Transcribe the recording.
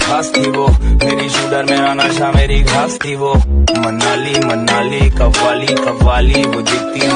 खास थी वो। मेरी शूटर मेरा नशा, मेरी घास थी वो। मनाली मनाली, कव्वाली कव्वाली, वो दिखती